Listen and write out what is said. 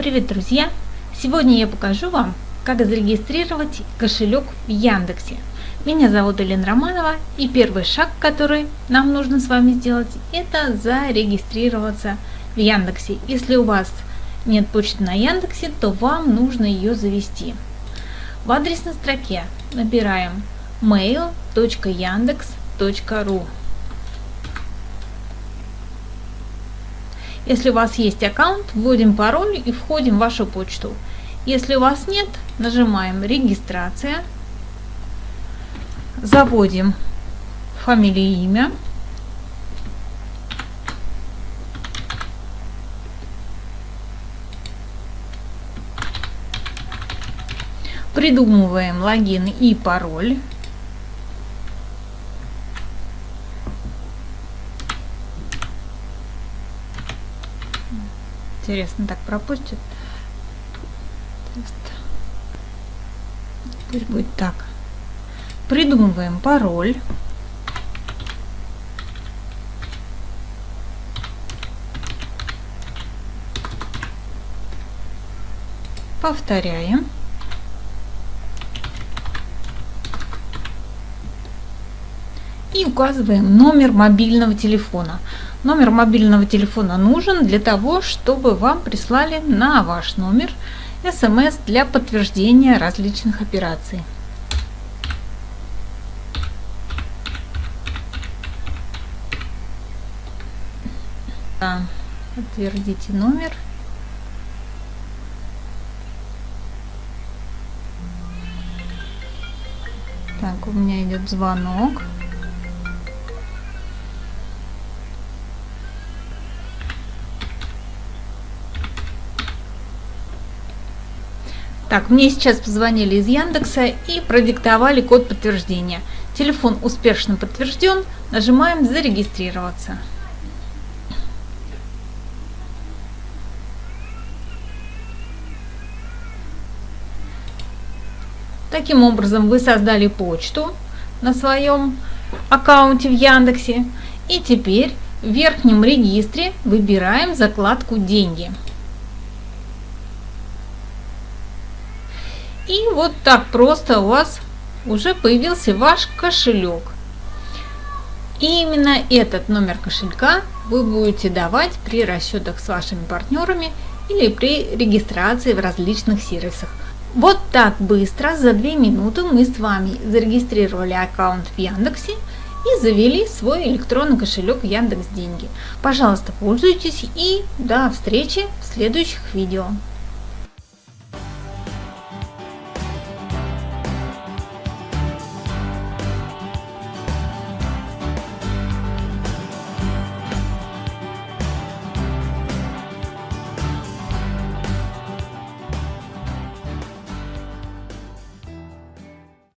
Привет, друзья! Сегодня я покажу вам, как зарегистрировать кошелек в Яндексе. Меня зовут Елена Романова, и первый шаг, который нам нужно с вами сделать, это зарегистрироваться в Яндексе. Если у вас нет почты на Яндексе, то вам нужно ее завести. В адресной строке набираем mail.yandex.ru Если у вас есть аккаунт, вводим пароль и входим в вашу почту. Если у вас нет, нажимаем «Регистрация», заводим фамилию и имя, придумываем логин и пароль. Интересно, так пропустит. Теперь будет так. Придумываем пароль. Повторяем. И указываем номер мобильного телефона. Номер мобильного телефона нужен для того, чтобы вам прислали на ваш номер смс для подтверждения различных операций. Подтвердите номер. Так, у меня идет звонок. Так, мне сейчас позвонили из Яндекса и продиктовали код подтверждения. Телефон успешно подтвержден. Нажимаем «Зарегистрироваться». Таким образом вы создали почту на своем аккаунте в Яндексе. И теперь в верхнем регистре выбираем закладку «Деньги». И вот так просто у вас уже появился ваш кошелек. И именно этот номер кошелька вы будете давать при расчетах с вашими партнерами или при регистрации в различных сервисах. Вот так быстро, за 2 минуты мы с вами зарегистрировали аккаунт в Яндексе и завели свой электронный кошелек Яндекс Деньги. Пожалуйста, пользуйтесь и до встречи в следующих видео.